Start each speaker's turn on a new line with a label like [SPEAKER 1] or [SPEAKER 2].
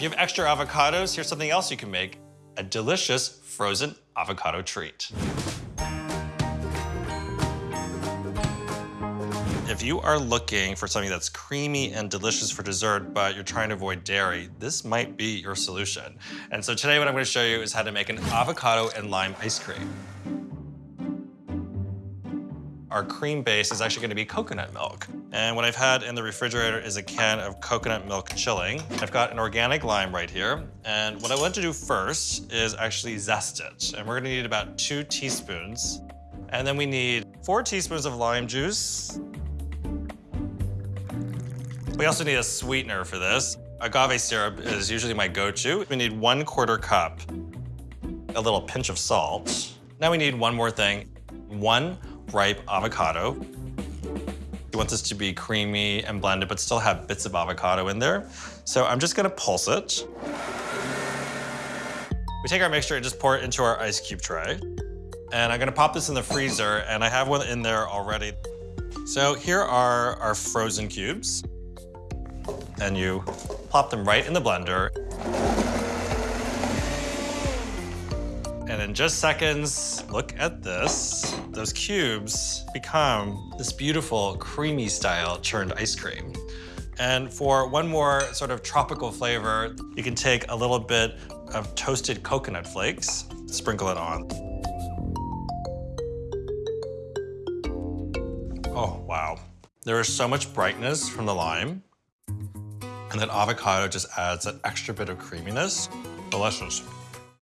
[SPEAKER 1] If you have extra avocados, here's something else you can make, a delicious frozen avocado treat. If you are looking for something that's creamy and delicious for dessert, but you're trying to avoid dairy, this might be your solution. And so today what I'm gonna show you is how to make an avocado and lime ice cream. Our cream base is actually gonna be coconut milk. And what I've had in the refrigerator is a can of coconut milk chilling. I've got an organic lime right here. And what I want to do first is actually zest it. And we're gonna need about two teaspoons. And then we need four teaspoons of lime juice, we also need a sweetener for this. Agave syrup is usually my go-to. We need one quarter cup, a little pinch of salt. Now we need one more thing, one ripe avocado. You want this to be creamy and blended, but still have bits of avocado in there. So I'm just gonna pulse it. We take our mixture and just pour it into our ice cube tray. And I'm gonna pop this in the freezer, and I have one in there already. So here are our frozen cubes and you plop them right in the blender. And in just seconds, look at this. Those cubes become this beautiful creamy style churned ice cream. And for one more sort of tropical flavor, you can take a little bit of toasted coconut flakes, sprinkle it on. Oh, wow. There is so much brightness from the lime. And that avocado just adds that extra bit of creaminess. Delicious.